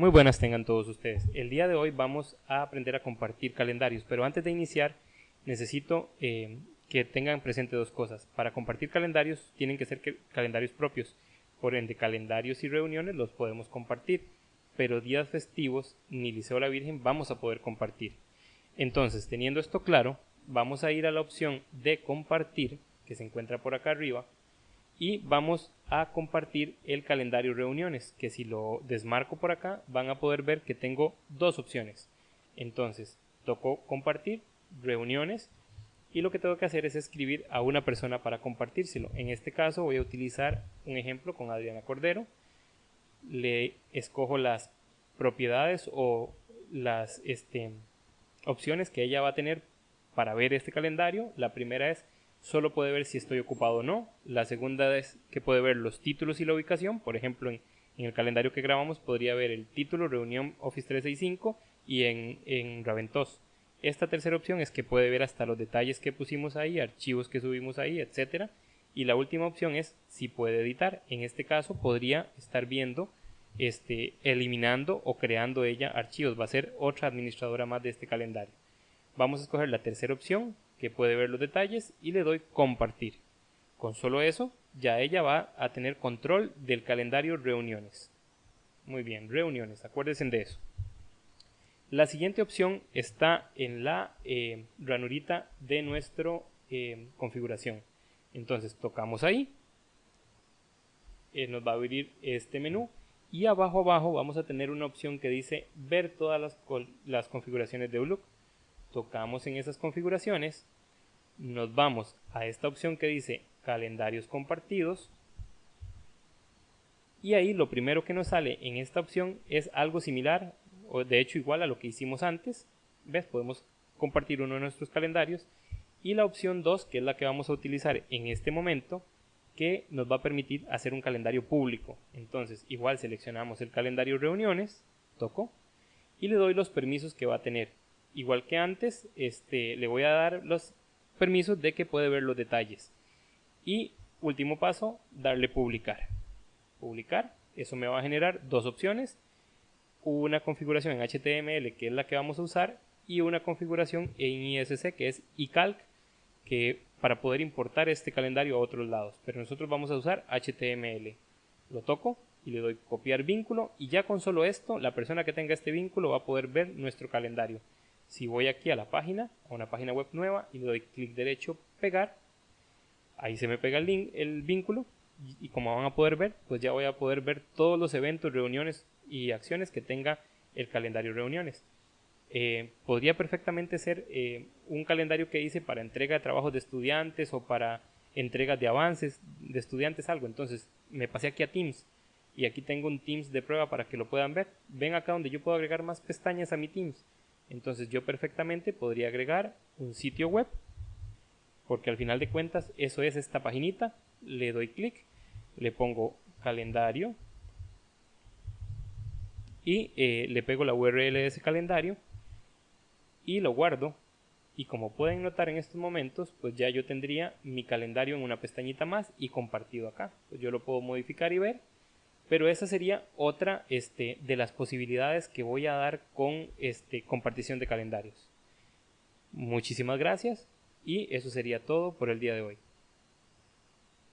Muy buenas tengan todos ustedes. El día de hoy vamos a aprender a compartir calendarios, pero antes de iniciar necesito eh, que tengan presente dos cosas. Para compartir calendarios tienen que ser calendarios propios, por ende calendarios y reuniones los podemos compartir, pero días festivos ni Liceo La Virgen vamos a poder compartir. Entonces, teniendo esto claro, vamos a ir a la opción de compartir, que se encuentra por acá arriba, y vamos a compartir el calendario reuniones que si lo desmarco por acá van a poder ver que tengo dos opciones. Entonces toco compartir reuniones y lo que tengo que hacer es escribir a una persona para compartírselo. En este caso voy a utilizar un ejemplo con Adriana Cordero. Le escojo las propiedades o las este, opciones que ella va a tener para ver este calendario. La primera es solo puede ver si estoy ocupado o no. La segunda es que puede ver los títulos y la ubicación. Por ejemplo, en, el calendario que grabamos podría ver el título Reunión Office 365 y en, en Raventos. Esta tercera opción es que puede ver hasta los detalles que pusimos ahí, archivos que subimos ahí, etcétera. Y la última opción es si puede editar. En este caso podría estar viendo, este, eliminando o creando ella archivos. Va a ser otra administradora más de este calendario. Vamos a escoger la tercera opción, que puede ver los detalles y le doy compartir. Con solo eso, ya ella va a tener control del calendario reuniones. Muy bien, reuniones, acuérdense de eso. La siguiente opción está en la eh, ranurita de nuestra eh, configuración. Entonces tocamos ahí, eh, nos va a abrir este menú y abajo abajo vamos a tener una opción que dice ver todas las, las configuraciones de Outlook tocamos en esas configuraciones, nos vamos a esta opción que dice calendarios compartidos y ahí lo primero que nos sale en esta opción es algo similar o de hecho igual a lo que hicimos antes. Ves podemos compartir uno de nuestros calendarios. Y la opción 2 que es la que vamos a utilizar en este momento que nos va a permitir hacer un calendario público. Entonces igual seleccionamos el calendario reuniones toco y le doy los permisos que va a tener igual que antes, este, le voy a dar los permisos de que puede ver los detalles. Y último paso, darle publicar. Publicar, eso me va a generar dos opciones. Una configuración en HTML, que es la que vamos a usar, y una configuración en ISC, que es iCalc, que para poder importar este calendario a otros lados. Pero nosotros vamos a usar HTML. Lo toco y le doy copiar vínculo y ya con solo esto, la persona que tenga este vínculo va a poder ver nuestro calendario. Si voy aquí a la página, a una página web nueva y le doy clic derecho, pegar, ahí se me pega el, link, el vínculo y, como van a poder ver, pues ya voy a poder ver todos los eventos, reuniones y acciones que tenga el calendario reuniones. Eh, podría perfectamente ser eh, un calendario que hice para entrega de trabajos de estudiantes o para entregas de avances de estudiantes, algo. Entonces me pasé aquí a Teams y aquí tengo un Teams de prueba para que lo puedan ver. Ven acá donde yo puedo agregar más pestañas a mi Teams. Entonces yo perfectamente podría agregar un sitio web, porque al final de cuentas eso es esta paginita, le doy clic, le pongo calendario y eh, le pego la URL de ese calendario y lo guardo. Y como pueden notar en estos momentos pues ya yo tendría mi calendario en una pestañita más y compartido acá. Pues yo lo puedo modificar y ver pero esa sería otra este, de las posibilidades que voy a dar con este, compartición de calendarios. Muchísimas gracias y eso sería todo por el día de hoy.